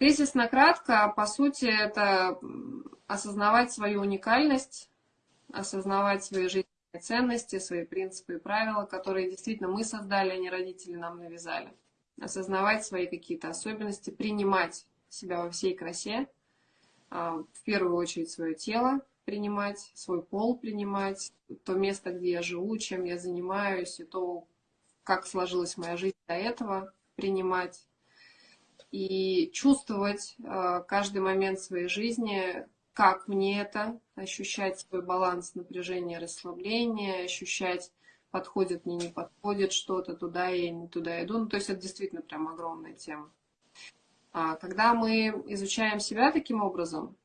Кризисно кратко, по сути, это осознавать свою уникальность, осознавать свои жизненные ценности, свои принципы и правила, которые действительно мы создали, а не родители нам навязали. Осознавать свои какие-то особенности, принимать себя во всей красе, а, в первую очередь свое тело принимать, свой пол принимать, то место, где я живу, чем я занимаюсь, и то, как сложилась моя жизнь до этого, принимать. И чувствовать а, каждый момент своей жизни, как мне это, ощущать свой баланс напряжения, расслабления, ощущать, подходит мне, не подходит что-то, туда я не туда иду. Ну, то есть это действительно прям огромная тема. А когда мы изучаем себя таким образом,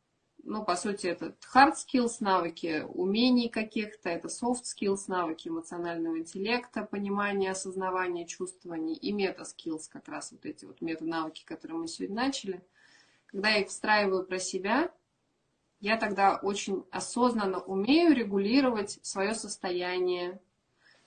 ну, по сути, это hard skills, навыки умений каких-то, это soft skills, навыки эмоционального интеллекта, понимания, осознавания, чувствования и мета skills, как раз вот эти вот мета-навыки, которые мы сегодня начали. Когда я их встраиваю про себя, я тогда очень осознанно умею регулировать свое состояние,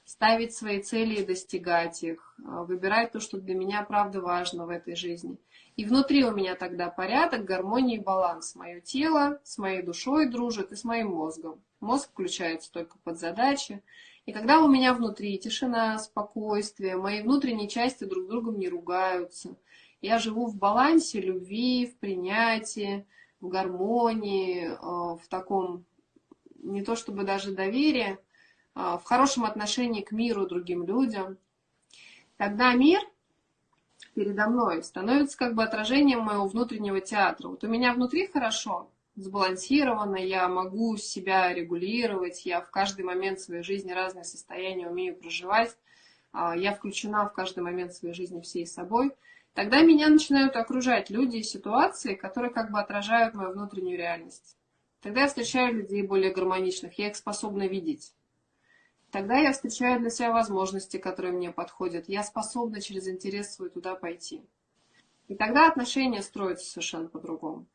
ставить свои цели и достигать их, выбирать то, что для меня правда важно в этой жизни – и внутри у меня тогда порядок, гармония и баланс. Мое тело с моей душой дружит и с моим мозгом. Мозг включается только под задачи. И когда у меня внутри тишина, спокойствие, мои внутренние части друг с другом не ругаются, я живу в балансе любви, в принятии, в гармонии, э, в таком, не то чтобы даже доверие, а в хорошем отношении к миру, другим людям, тогда мир – передо мной становится как бы отражением моего внутреннего театра. Вот у меня внутри хорошо, сбалансировано, я могу себя регулировать, я в каждый момент своей жизни разные состояния умею проживать, а, я включена в каждый момент своей жизни всей собой, тогда меня начинают окружать люди и ситуации, которые как бы отражают мою внутреннюю реальность. Тогда я встречаю людей более гармоничных, я их способна видеть. Тогда я встречаю для себя возможности, которые мне подходят. Я способна через интерес свой туда пойти. И тогда отношения строятся совершенно по-другому.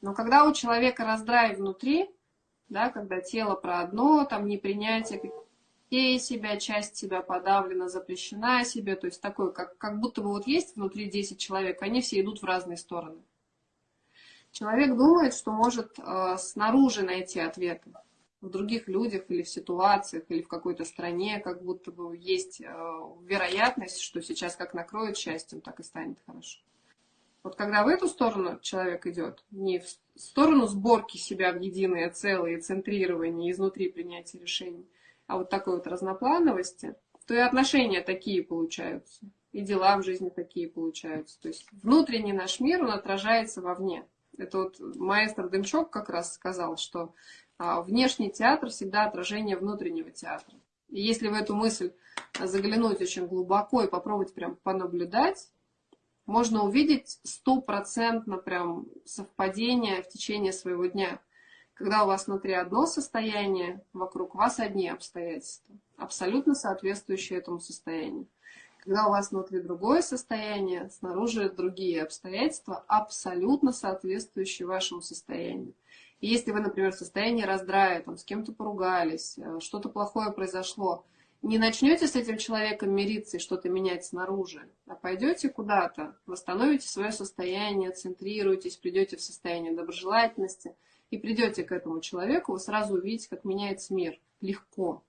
Но когда у человека раздрай внутри, да, когда тело про одно, там непринятие частей себя, часть себя подавлена, запрещена себе, то есть такое, как, как будто бы вот есть внутри 10 человек, они все идут в разные стороны. Человек думает, что может э, снаружи найти ответы в других людях или в ситуациях, или в какой-то стране, как будто бы есть э, вероятность, что сейчас как накроет счастьем, так и станет хорошо. Вот когда в эту сторону человек идет, не в сторону сборки себя в единое целое, центрирования, изнутри принятия решений, а вот такой вот разноплановости, то и отношения такие получаются, и дела в жизни такие получаются. То есть внутренний наш мир, он отражается вовне. Это вот маэстро Дымчок как раз сказал, что внешний театр всегда отражение внутреннего театра. И если в эту мысль заглянуть очень глубоко и попробовать прям понаблюдать, можно увидеть стопроцентно прям совпадение в течение своего дня. Когда у вас внутри одно состояние, вокруг вас одни обстоятельства, абсолютно соответствующие этому состоянию. Когда у вас внутри другое состояние, снаружи другие обстоятельства, абсолютно соответствующие вашему состоянию. И если вы, например, в состоянии раздрая, там, с кем-то поругались, э, что-то плохое произошло, не начнете с этим человеком мириться и что-то менять снаружи, а пойдете куда-то, восстановите свое состояние, центрируетесь, придете в состояние доброжелательности и придете к этому человеку, вы сразу увидите, как меняется мир легко.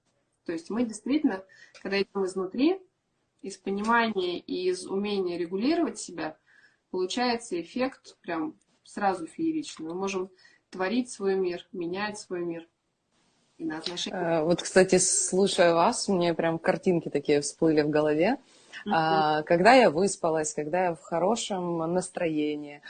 То есть мы действительно, когда идем изнутри, из понимания и из умения регулировать себя, получается эффект прям сразу фееричный. Мы можем творить свой мир, менять свой мир. И на отношения. Э, вот, кстати, слушая вас, мне прям картинки такие всплыли в голове. Uh-huh. Когда я выспалась, когда я в хорошем настроении,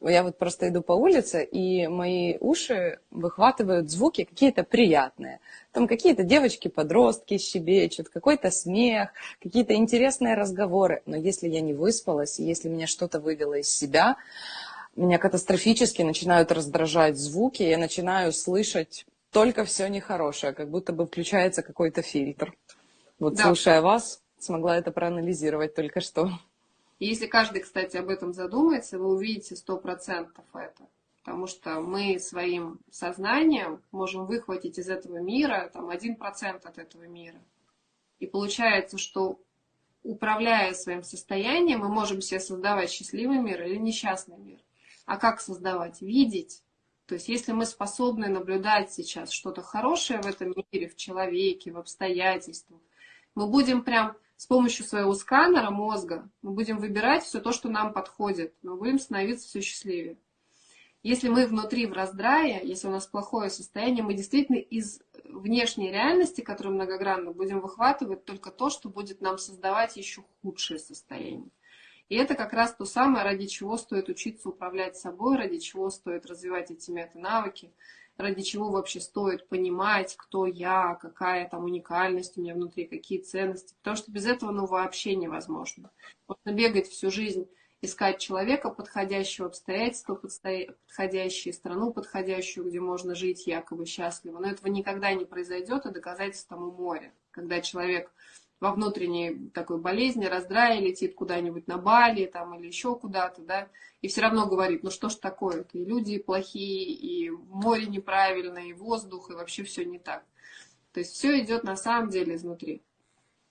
я вот просто иду по улице, и мои уши выхватывают звуки какие-то приятные. Там какие-то девочки-подростки щебечут, какой-то смех, какие-то интересные разговоры. Но если я не выспалась, если меня что-то вывело из себя, меня катастрофически начинают раздражать звуки, я начинаю слышать только все нехорошее, как будто бы включается какой-то фильтр. Вот да. слушая вас, смогла это проанализировать только что. И если каждый, кстати, об этом задумается, вы увидите сто процентов это. Потому что мы своим сознанием можем выхватить из этого мира там, 1% от этого мира. И получается, что управляя своим состоянием, мы можем себе создавать счастливый мир или несчастный мир. А как создавать? Видеть. То есть если мы способны наблюдать сейчас что-то хорошее в этом мире, в человеке, в обстоятельствах, мы будем прям с помощью своего сканера мозга, мы будем выбирать все то, что нам подходит, мы будем становиться все счастливее. Если мы внутри в раздрае, если у нас плохое состояние, мы действительно из внешней реальности, которая многогранна, будем выхватывать только то, что будет нам создавать еще худшее состояние. И это как раз то самое, ради чего стоит учиться управлять собой, ради чего стоит развивать эти мета-навыки, ради чего вообще стоит понимать, кто я, какая там уникальность у меня внутри, какие ценности. Потому что без этого ну, вообще невозможно. Можно бегать всю жизнь искать человека, подходящего обстоятельства, подходящие страну, подходящую, где можно жить якобы счастливо. Но этого никогда не произойдет, и доказательств тому море. Когда человек во внутренней такой болезни, раздрае летит куда-нибудь на Бали там, или еще куда-то, да, и все равно говорит, ну что ж такое-то, и люди плохие, и море неправильное, и воздух, и вообще все не так. То есть все идет на самом деле изнутри.